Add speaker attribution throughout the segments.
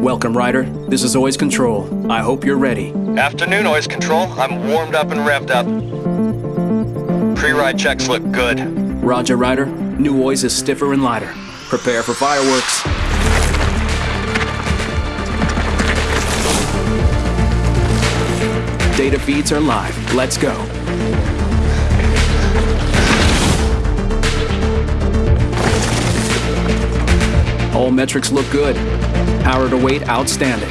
Speaker 1: Welcome, Ryder. This is Oiz Control. I hope you're ready.
Speaker 2: Afternoon, Oiz Control. I'm warmed up and revved up. Pre-ride checks look good.
Speaker 1: Roger, Ryder. New Oiz is stiffer and lighter. Prepare for fireworks. Data feeds are live. Let's go. All metrics look good. Power to weight outstanding.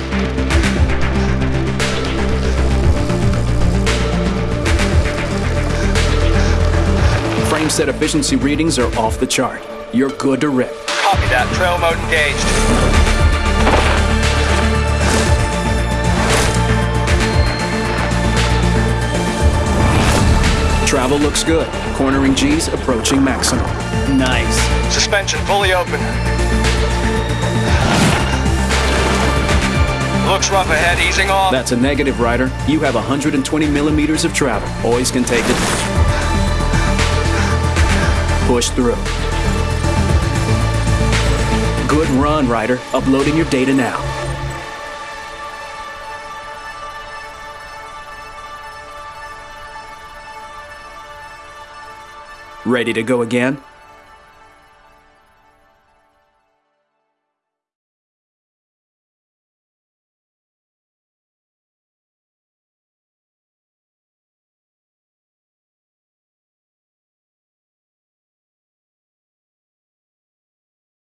Speaker 1: Frame set efficiency readings are off the chart. You're good to rip.
Speaker 2: Copy that. Trail mode engaged.
Speaker 1: Travel looks good. Cornering G's approaching maximum. Nice.
Speaker 2: Suspension fully open. Looks rough ahead, easing off.
Speaker 1: That's a negative, Ryder. You have 120 millimeters of travel. Always can take it. Push through. Good run, Ryder. Uploading your data now. Ready to go again?